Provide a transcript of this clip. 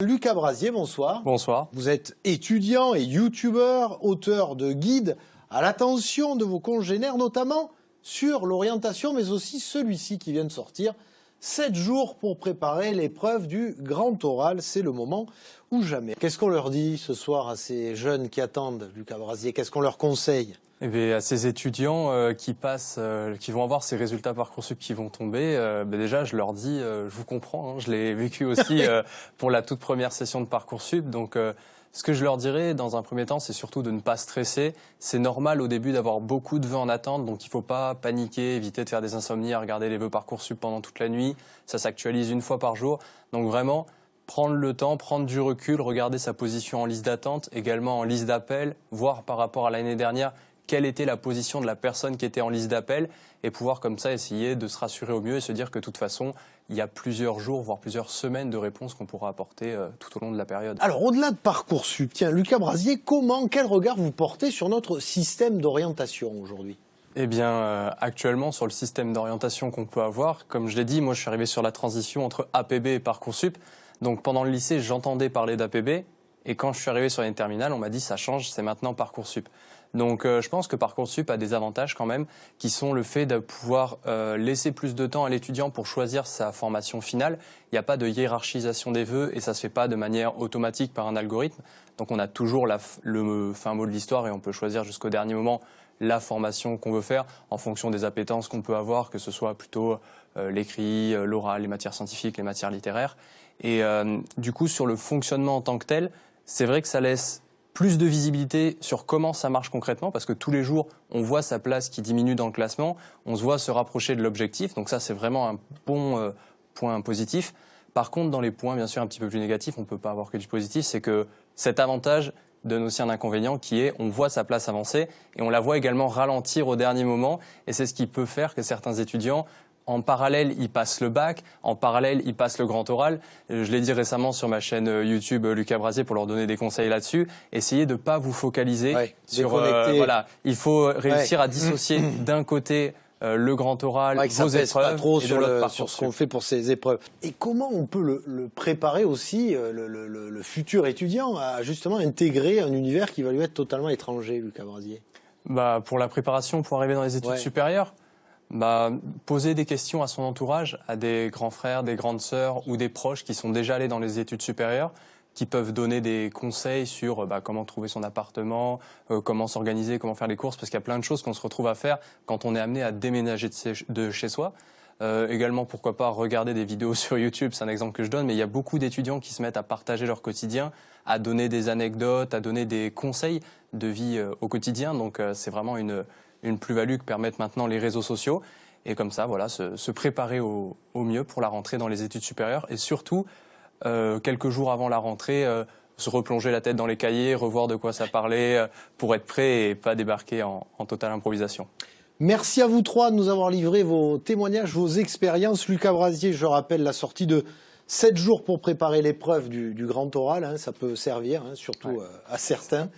Lucas Brasier, bonsoir. Bonsoir. Vous êtes étudiant et youtubeur, auteur de guides à l'attention de vos congénères, notamment sur l'orientation, mais aussi celui-ci qui vient de sortir. 7 jours pour préparer l'épreuve du grand oral, c'est le moment ou jamais. Qu'est-ce qu'on leur dit ce soir à ces jeunes qui attendent, Lucas Brasier? Qu'est-ce qu'on leur conseille? Eh bien, à ces étudiants euh, qui passent, euh, qui vont avoir ces résultats parcoursup qui vont tomber, euh, ben déjà, je leur dis, je vous comprends, hein, je l'ai vécu aussi pour la toute première session de parcoursup, donc ce que je leur dirais dans un premier temps, c'est surtout de ne pas stresser. C'est normal au début d'avoir beaucoup de vœux en attente, donc il ne faut pas paniquer, éviter de faire des insomnies, à regarder les vœux Parcoursup pendant toute la nuit. Ça s'actualise une fois par jour. Donc vraiment, prendre le temps, prendre du recul, regarder sa position en liste d'attente, également en liste d'appel, voir par rapport à l'année dernière quelle était la position de la personne qui était en liste d'appel et pouvoir comme ça essayer de se rassurer au mieux et se dire que de toute façon, il y a plusieurs jours, voire plusieurs semaines de réponses qu'on pourra apporter euh, tout au long de la période. Alors au-delà de Parcoursup, tiens, Lucas Brasier, comment, quel regard vous portez sur notre système d'orientation aujourd'hui? Eh bien, euh, actuellement, sur le système d'orientation qu'on peut avoir, comme je l'ai dit, moi je suis arrivé sur la transition entre APB et Parcoursup. Donc pendant le lycée, j'entendais parler d'APB, et quand je suis arrivé sur les terminales, on m'a dit ça change, c'est maintenant Parcoursup. Donc euh, je pense que Parcoursup a des avantages quand même, qui sont le fait de pouvoir euh, laisser plus de temps à l'étudiant pour choisir sa formation finale. Il n'y a pas de hiérarchisation des vœux et ça se fait pas de manière automatique par un algorithme. Donc on a toujours le fin mot de l'histoire et on peut choisir jusqu'au dernier moment la formation qu'on veut faire en fonction des appétences qu'on peut avoir, que ce soit plutôt euh, l'écrit, l'oral, les matières scientifiques, les matières littéraires. Et du coup, sur le fonctionnement en tant que tel, c'est vrai que ça laisse plus de visibilité sur comment ça marche concrètement, parce que tous les jours, on voit sa place qui diminue dans le classement, on se voit se rapprocher de l'objectif, donc ça c'est vraiment un bon euh, point positif. Par contre, dans les points bien sûr un petit peu plus négatifs, on ne peut pas avoir que du positif, c'est que cet avantage donne aussi un inconvénient qui est on voit sa place avancer et on la voit également ralentir au dernier moment et c'est ce qui peut faire que certains étudiants en parallèle, ils passent le bac. En parallèle, ils passent le grand oral. Euh, je l'ai dit récemment sur ma chaîne euh, YouTube euh, Lucas Brasier pour leur donner des conseils là-dessus. Essayez de ne pas vous focaliser sur... voilà, il faut réussir à dissocier d'un côté le grand oral, ouais, vos épreuves, pas trop sur, sur, ce qu'on fait pour ces épreuves. Et comment on peut le, préparer aussi, le, le, futur étudiant, à justement intégrer un univers qui va lui être totalement étranger, Lucas Brasier? Bah, Pour la préparation, pour arriver dans les études supérieures, bah, Poser des questions à son entourage, à des grands frères, des grandes sœurs ou des proches qui sont déjà allés dans les études supérieures, qui peuvent donner des conseils sur bah, comment trouver son appartement, euh, comment s'organiser, comment faire les courses, parce qu'il y a plein de choses qu'on se retrouve à faire quand on est amené à déménager de, chez soi. Euh, également, pourquoi pas regarder des vidéos sur YouTube, c'est un exemple que je donne, mais il y a beaucoup d'étudiants qui se mettent à partager leur quotidien, à donner des anecdotes, à donner des conseils de vie euh, au quotidien. Donc c'est vraiment une, une plus-value que permettent maintenant les réseaux sociaux. Et comme ça, voilà, se, préparer au, mieux pour la rentrée dans les études supérieures. Et surtout, euh, quelques jours avant la rentrée, euh, se replonger la tête dans les cahiers, revoir de quoi ça parlait, euh, pour être prêt et pas débarquer en, totale improvisation. Merci à vous trois de nous avoir livré vos témoignages, vos expériences. Lucas Brasier, je rappelle la sortie de 7 jours pour préparer l'épreuve du, grand oral, hein, ça peut servir, hein, surtout à certains.